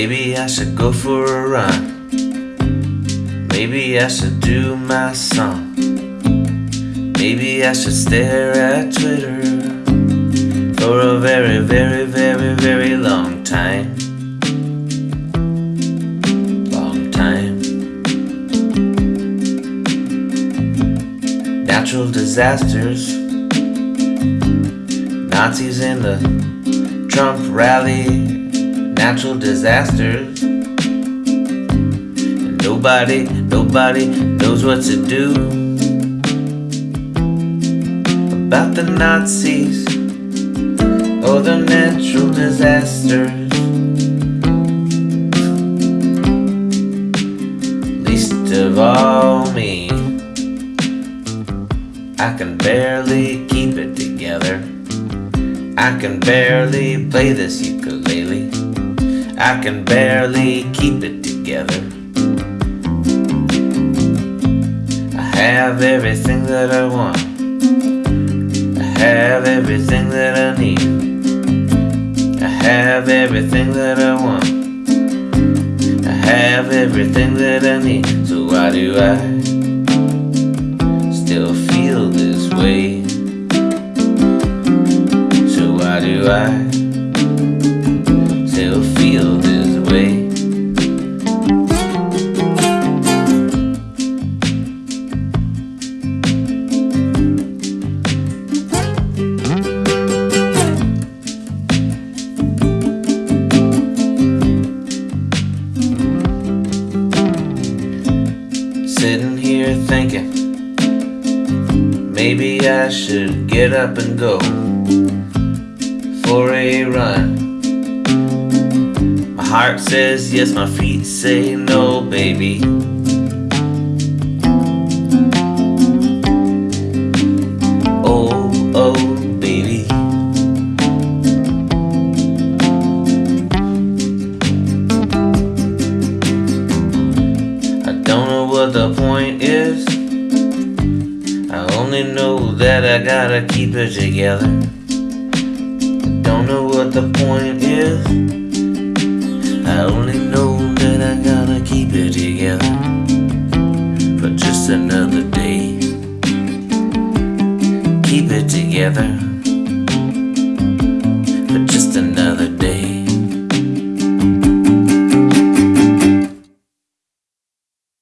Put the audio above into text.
Maybe I should go for a run. Maybe I should do my song. Maybe I should stare at Twitter for a very, very, very, very long time. Long time. Natural disasters. Nazis in the Trump rally. Natural disasters. Nobody, nobody knows what to do about the Nazis or the natural disasters. Least of all me, I can barely keep it together. I can barely play this ukulele. I can barely keep it together. I have everything that I want. I have everything that I need. I have everything that I want. I have everything that I need. So why do I maybe I should get up and go for a run. My heart says yes, my feet say no, baby. Oh, oh, baby. I don't know what the point is only know that I gotta keep it together. Don't know what the point is. I only know that I gotta keep it together for just another day. Keep it together.